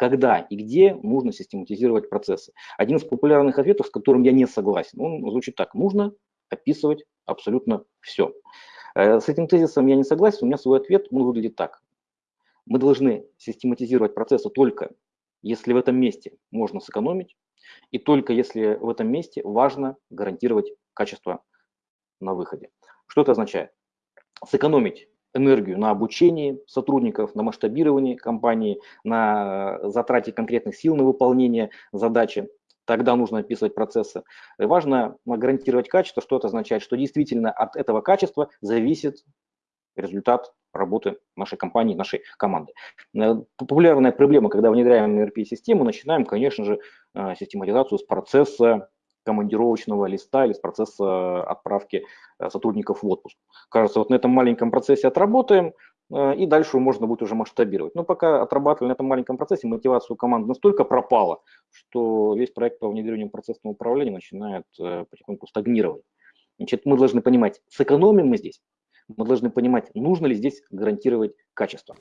когда и где нужно систематизировать процессы. Один из популярных ответов, с которым я не согласен, он звучит так. Нужно описывать абсолютно все. Э, с этим тезисом я не согласен, у меня свой ответ, он выглядит так. Мы должны систематизировать процессы только если в этом месте можно сэкономить, и только если в этом месте важно гарантировать качество на выходе. Что это означает? Сэкономить энергию на обучении сотрудников, на масштабировании компании, на затрате конкретных сил на выполнение задачи. Тогда нужно описывать процессы. И важно гарантировать качество. Что это означает? Что действительно от этого качества зависит результат работы нашей компании, нашей команды. Э, популярная проблема, когда внедряем ERP-систему, начинаем, конечно же, э, систематизацию с процесса командировочного листа или с процесса отправки э, сотрудников в отпуск. Кажется, вот на этом маленьком процессе отработаем, и дальше можно будет уже масштабировать. Но пока отрабатывали на этом маленьком процессе, мотивация у команды настолько пропала, что весь проект по внедрению процессного управления начинает потихоньку стагнировать. Значит, мы должны понимать, сэкономим мы здесь мы должны понимать, нужно ли здесь гарантировать качество.